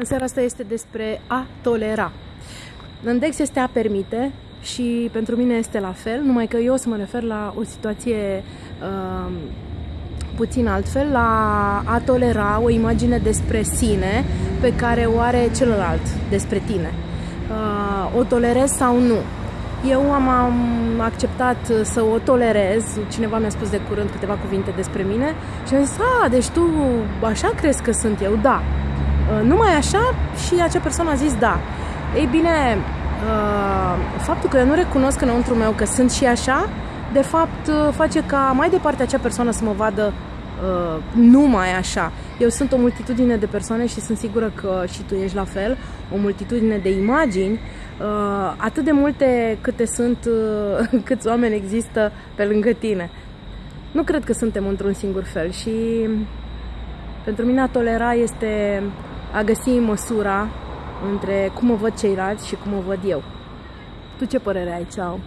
În seara asta este despre a tolera. În Dex este a permite și pentru mine este la fel, numai că eu o să mă refer la o situație uh, puțin altfel, la a tolera o imagine despre sine pe care o are celălalt despre tine. Uh, o tolerez sau nu? Eu am, am acceptat să o tolerez, cineva mi-a spus de curând câteva cuvinte despre mine și am zis, a, deci tu așa crezi că sunt eu? Da. Uh, numai așa și acea persoană a zis da. Ei bine, uh, faptul că eu nu recunosc înăuntru meu că sunt și așa, de fapt uh, face ca mai departe acea persoană să mă vadă numai așa. Eu sunt o multitudine de persoane și sunt sigură că și tu ești la fel, o multitudine de imagini, atât de multe câte sunt, câți oameni există pe lângă tine. Nu cred că suntem într-un singur fel și pentru mine a tolera este a găsi măsura între cum o văd ceilalți și cum o văd eu. Tu ce părere ai? Ceau!